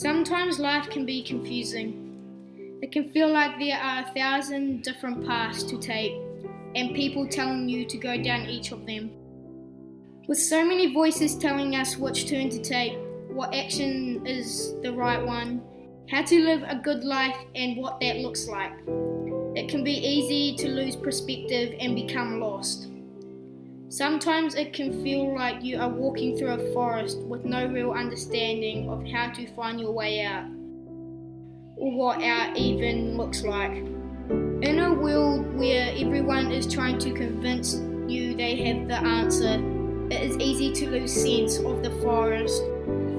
Sometimes life can be confusing. It can feel like there are a thousand different paths to take, and people telling you to go down each of them. With so many voices telling us which turn to take, what action is the right one, how to live a good life, and what that looks like, it can be easy to lose perspective and become lost. Sometimes it can feel like you are walking through a forest with no real understanding of how to find your way out, or what out even looks like. In a world where everyone is trying to convince you they have the answer, it is easy to lose sense of the forest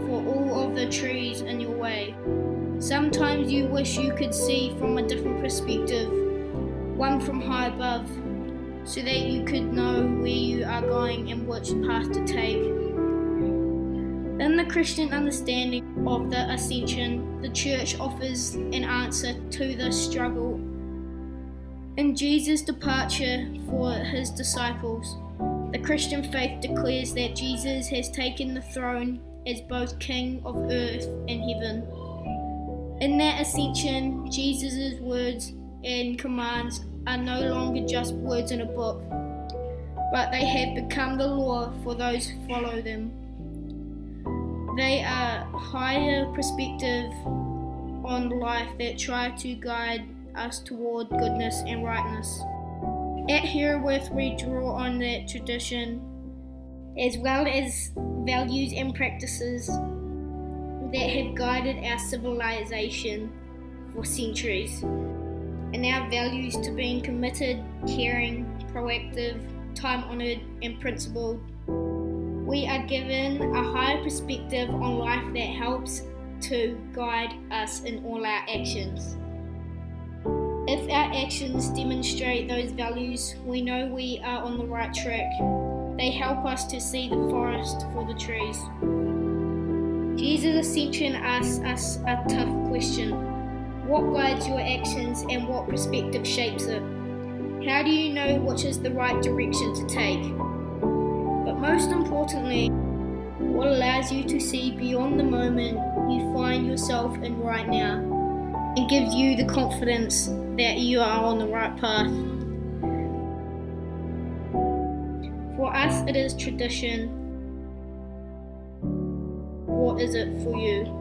for all of the trees in your way. Sometimes you wish you could see from a different perspective, one from high above so that you could know where you are going and which path to take. In the Christian understanding of the ascension, the church offers an answer to this struggle. In Jesus' departure for his disciples, the Christian faith declares that Jesus has taken the throne as both King of earth and heaven. In that ascension, Jesus' words and commands are no longer just words in a book, but they have become the law for those who follow them. They are higher perspective on life that try to guide us toward goodness and rightness. At Herewith, we draw on that tradition as well as values and practices that have guided our civilization for centuries and our values to being committed, caring, proactive, time honoured, and principled. We are given a higher perspective on life that helps to guide us in all our actions. If our actions demonstrate those values, we know we are on the right track. They help us to see the forest for the trees. Jesus' ascension asks us a tough question what guides your actions and what perspective shapes it? How do you know which is the right direction to take? But most importantly, what allows you to see beyond the moment you find yourself in right now and gives you the confidence that you are on the right path. For us, it is tradition. What is it for you?